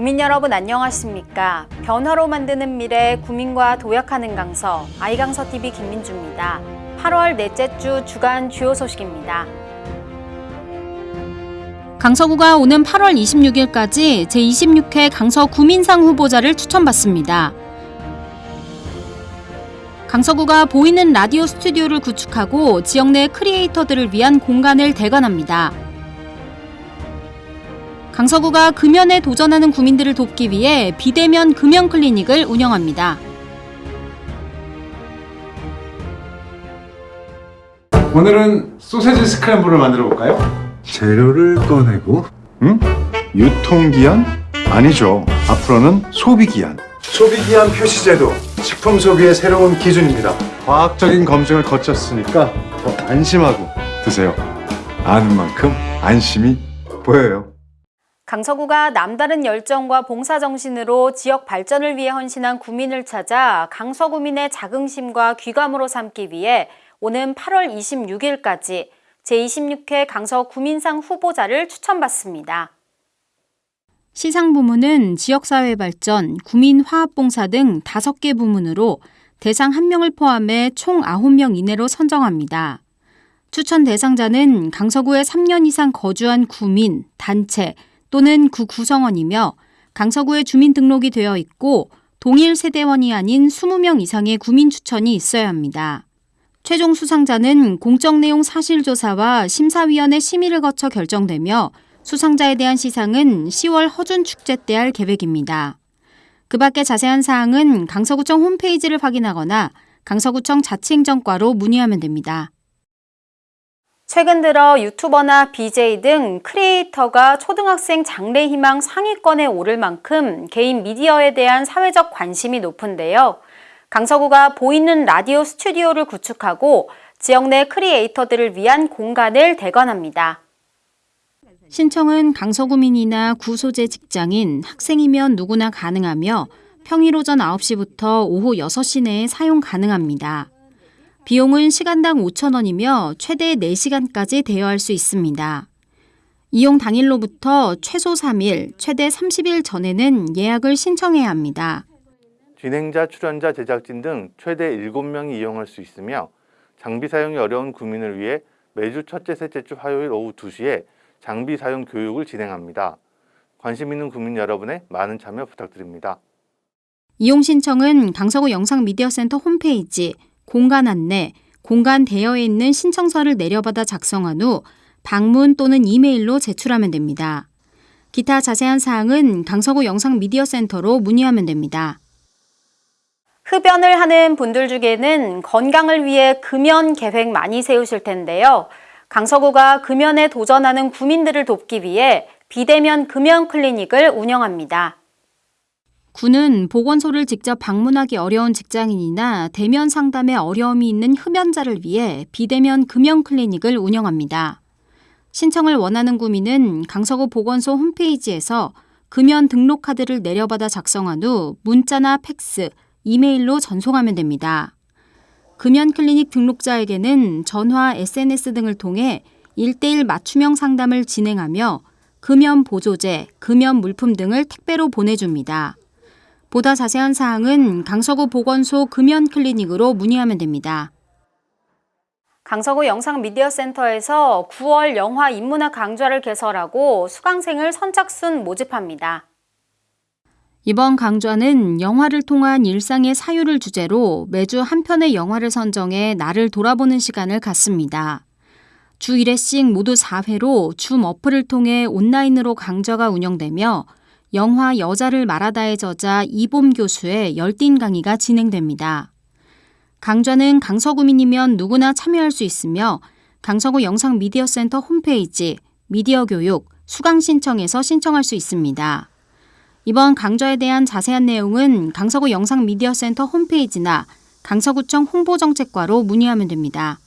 구민 여러분 안녕하십니까? 변화로 만드는 미래 구민과 도약하는 강서 아이강서 TV 김민주입니다. 8월 넷째 주 주간 주요 소식입니다. 강서구가 오는 8월 26일까지 제26회 강서 구민상 후보자를 추천받습니다. 강서구가 보이는 라디오 스튜디오를 구축하고 지역 내 크리에이터들을 위한 공간을 대관합니다. 강서구가 금연에 도전하는 구민들을 돕기 위해 비대면 금연 클리닉을 운영합니다. 오늘은 소세지 스크램블을 만들어 볼까요? 재료를 꺼내고 응? 유통기한? 아니죠. 앞으로는 소비기한. 소비기한 표시제도 식품 소비의 새로운 기준입니다. 과학적인 검증을 거쳤으니까 더 안심하고 드세요. 아는 만큼 안심이 보여요. 강서구가 남다른 열정과 봉사 정신으로 지역 발전을 위해 헌신한 구민을 찾아 강서구민의 자긍심과 귀감으로 삼기 위해 오는 8월 26일까지 제26회 강서 구민상 후보자를 추천받습니다. 시상 부문은 지역사회 발전, 구민 화합봉사 등 5개 부문으로 대상 1명을 포함해 총 9명 이내로 선정합니다. 추천 대상자는 강서구에 3년 이상 거주한 구민, 단체 또는 구 구성원이며 강서구에 주민등록이 되어 있고 동일 세대원이 아닌 20명 이상의 구민 추천이 있어야 합니다. 최종 수상자는 공적 내용 사실조사와 심사위원회 심의를 거쳐 결정되며 수상자에 대한 시상은 10월 허준 축제 때 할 계획입니다. 그 밖에 자세한 사항은 강서구청 홈페이지를 확인하거나 강서구청 자치행정과로 문의하면 됩니다. 최근 들어 유튜버나 BJ 등 크리에이터가 초등학생 장래희망 상위권에 오를 만큼 개인 미디어에 대한 사회적 관심이 높은데요. 강서구가 보이는 라디오 스튜디오를 구축하고 지역 내 크리에이터들을 위한 공간을 대관합니다. 신청은 강서구민이나 구소재 직장인, 학생이면 누구나 가능하며 평일 오전 9시부터 오후 6시 내에 사용 가능합니다. 비용은 시간당 5,000원이며 최대 4시간까지 대여할 수 있습니다. 이용 당일로부터 최소 3일, 최대 30일 전에는 예약을 신청해야 합니다. 진행자, 출연자, 제작진 등 최대 7명이 이용할 수 있으며 장비 사용이 어려운 구민을 위해 매주 첫째, 셋째 주 화요일 오후 2시에 장비 사용 교육을 진행합니다. 관심 있는 구민 여러분의 많은 참여 부탁드립니다. 이용 신청은 강서구 영상미디어센터 홈페이지 공간 안내, 공간 대여에 있는 신청서를 내려받아 작성한 후 방문 또는 이메일로 제출하면 됩니다. 기타 자세한 사항은 강서구 영상미디어센터로 문의하면 됩니다. 흡연을 하는 분들 중에는 건강을 위해 금연 계획 많이 세우실 텐데요. 강서구가 금연에 도전하는 구민들을 돕기 위해 비대면 금연 클리닉을 운영합니다. 구는 보건소를 직접 방문하기 어려운 직장인이나 대면 상담에 어려움이 있는 흡연자를 위해 비대면 금연 클리닉을 운영합니다. 신청을 원하는 구민은 강서구 보건소 홈페이지에서 금연 등록 카드를 내려받아 작성한 후 문자나 팩스, 이메일로 전송하면 됩니다. 금연 클리닉 등록자에게는 전화, SNS 등을 통해 1대1 맞춤형 상담을 진행하며 금연 보조제, 금연 물품 등을 택배로 보내줍니다. 보다 자세한 사항은 강서구 보건소 금연 클리닉으로 문의하면 됩니다. 강서구 영상미디어센터에서 9월 영화 인문학 강좌를 개설하고 수강생을 선착순 모집합니다. 이번 강좌는 영화를 통한 일상의 사유를 주제로 매주 한 편의 영화를 선정해 나를 돌아보는 시간을 갖습니다. 주 1회씩 모두 4회로 줌 어플을 통해 온라인으로 강좌가 운영되며 영화 여자를 말하다의 저자 이봄 교수의 열띤 강의가 진행됩니다. 강좌는 강서구민이면 누구나 참여할 수 있으며 강서구 영상미디어센터 홈페이지 미디어 교육 수강 신청에서 신청할 수 있습니다. 이번 강좌에 대한 자세한 내용은 강서구 영상미디어센터 홈페이지나 강서구청 홍보정책과로 문의하면 됩니다.